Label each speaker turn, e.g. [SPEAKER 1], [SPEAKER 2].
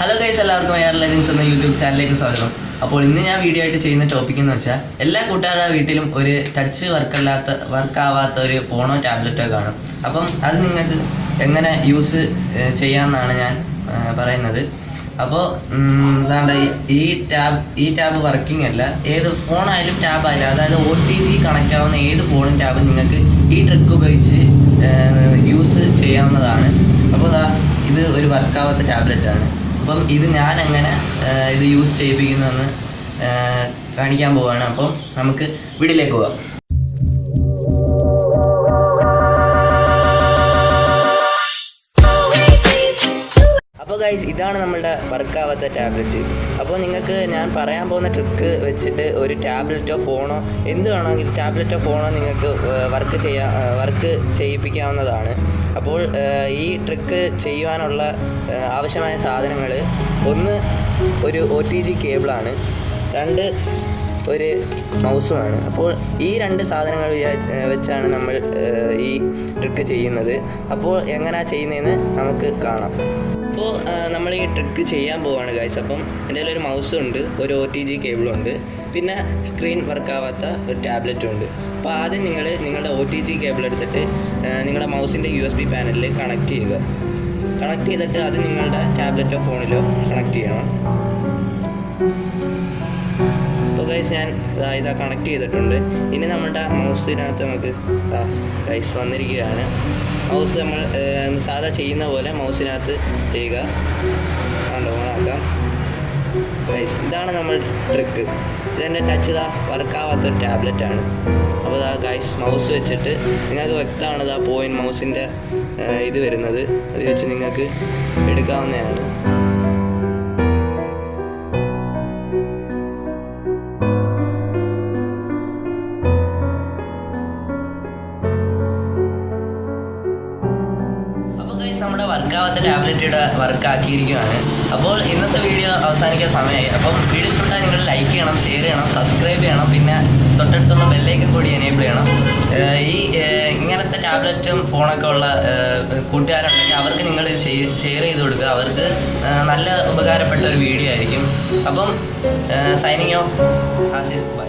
[SPEAKER 1] Hello guys എല്ലാവർക്കും air legends എന്ന YouTube ചാനലിലേക്ക് സ്വാഗതം. അപ്പോൾ ഇന്ന് ഞാൻ വീഡിയോ ആയിട്ട് ചെയ്യുന്ന ടോപ്പിക് എന്ന് വെച്ചാൽ എല്ലാ കൂട്ടുകാരുടെ വീട്ടിലും ഒരു ടച്ച് വർക്കല്ലാത്ത വർക്കാവാത്ത ഒരു ഫോണോ ടാബ്ലറ്റോ കാണും. അപ്പം അത് നിങ്ങൾക്ക് എങ്ങനെ യൂസ് ചെയ്യാമെന്നാണ് ഞാൻ പറയുന്നത്. അപ്പോൾ എന്താണ്ട് ഈ ടാബ് ഈ ടാബ് വർക്കിംഗ് അല്ല ഏത് ഫോണായാലും ടാബ് ആയാലും അതായത് ഒ ടി ജി കണക്റ്റ് ആവുന്ന ഏത് ഫോണും ടാബും നിങ്ങൾക്ക് ഈ ട്രിക്ക് ഉപയോഗിച്ച് യൂസ് ചെയ്യാവുന്നതാണ്. അപ്പോൾ ഇത് ഒരു വർക്കാവാത്ത ടാബ്ലറ്റ് ആണ്. അപ്പം ഇത് ഞാൻ എങ്ങനെ ഇത് യൂസ് ചെയ്യിപ്പിക്കുന്നതെന്ന് കാണിക്കാൻ പോവാണ്. അപ്പം നമുക്ക് വീട്ടിലേക്ക് പോവാം. ഗൈസ് ഇതാണ് നമ്മളുടെ വർക്കാവാത്ത ടാബ്ലറ്റ് അപ്പോൾ നിങ്ങൾക്ക് ഞാൻ പറയാൻ പോകുന്ന ട്രിക്ക് വെച്ചിട്ട് ഒരു ടാബ്ലറ്റോ ഫോണോ എന്ത് വേണമെങ്കിലും ടാബ്ലറ്റോ ഫോണോ നിങ്ങൾക്ക് വർക്ക് ചെയ്യാൻ വർക്ക് ചെയ്യിപ്പിക്കാവുന്നതാണ്. അപ്പോൾ ഈ ട്രിക്ക് ചെയ്യുവാനുള്ള ആവശ്യമായ സാധനങ്ങൾ ഒന്ന് ഒരു ഒ ടി ജി കേബിളാണ് രണ്ട് ഒരു മൗസുമാണ് അപ്പോൾ ഈ രണ്ട് സാധനങ്ങൾ വെച്ചാണ് നമ്മൾ ഈ ട്രിക്ക് ചെയ്യുന്നത്. അപ്പോൾ എങ്ങനെയാ ചെയ്യുന്നതെന്ന് നമുക്ക് കാണാം. അപ്പോൾ നമ്മൾ ഈ ട്രിക്ക് ചെയ്യാൻ പോവാണ് ഗൈസ് അപ്പം എന്റെ ഒരു മൗസും ഉണ്ട് ഒരു ഒ ടി ജി കേബിളും ഉണ്ട് പിന്നെ സ്ക്രീൻ വർക്കാവാത്ത ഒരു ടാബ്ലറ്റും ഉണ്ട് അപ്പോൾ ആദ്യം നിങ്ങൾ നിങ്ങളുടെ ഒ ടി ജി കേബിൾ എടുത്തിട്ട് നിങ്ങളുടെ മൗസിന്റെ യു എസ് ബി പാനലിൽ കണക്ട് ചെയ്യുക. കണക്ട് ചെയ്തിട്ട് അത് നിങ്ങളുടെ ടാബ്ലറ്റോ ഫോണിലോ കണക്ട് ചെയ്യണം. ഗൈസ് ഞാൻ ഇതാ കണക്ട് ചെയ്തിട്ടുണ്ട്. ഇനി നമ്മുടെ മൗസിനകത്ത് നമുക്ക് ഗൈസ് വന്നിരിക്കുകയാണ്. മൗസ് നമ്മൾ സാധാ ചെയ്യുന്ന പോലെ മൗസിനകത്ത് ചെയ്യുക. കണ്ടോ ഓണാക്കാം ഗൈസ് ഇതാണ് നമ്മൾ ട്രിക്ക് ഇതെന്റെ ടച്ച് ഇതാ ടാബ്ലറ്റ് ആണ്. അപ്പോൾ ഇതാ ഗൈസ് മൗസ് വെച്ചിട്ട് നിങ്ങൾക്ക് വ്യക്തമാണ് ഇതാ പോയിന്റ് മൗസിന്റെ ഇത് വരുന്നത്. അത് വെച്ച് നിങ്ങൾക്ക് എടുക്കാവുന്നതാണ്. വർക്കാവാത്ത ടാബ്ലറ്റിയുടെ വർക്ക് ആക്കിയിരിക്കുകയാണ് അപ്പോൾ ഇന്നത്തെ വീഡിയോ അവസാനിക്കാൻ സമയമായി. അപ്പം വീഡിയോ ഇഷ്ടപ്പെട്ടാൽ നിങ്ങൾ ലൈക്ക് ചെയ്യണം ഷെയർ ചെയ്യണം സബ്സ്ക്രൈബ് ചെയ്യണം പിന്നെ തൊട്ടടുത്തുള്ള ബെല്ലേക്ക് കൂടി എനേബിൾ ചെയ്യണം. ഈ ഇങ്ങനത്തെ ടാബ്ലറ്റും ഫോണൊക്കെ ഉള്ള കൂട്ടുകാരുണ്ടെങ്കിൽ അവർക്ക് നിങ്ങൾ ഷെയർ ചെയ്ത് കൊടുക്കുക. അവർക്ക് നല്ല ഉപകാരപ്പെട്ട ഒരു വീഡിയോ ആയിരിക്കും. അപ്പം സൈനിങ് ഓഫ്. ആസിഫ് ബൈ.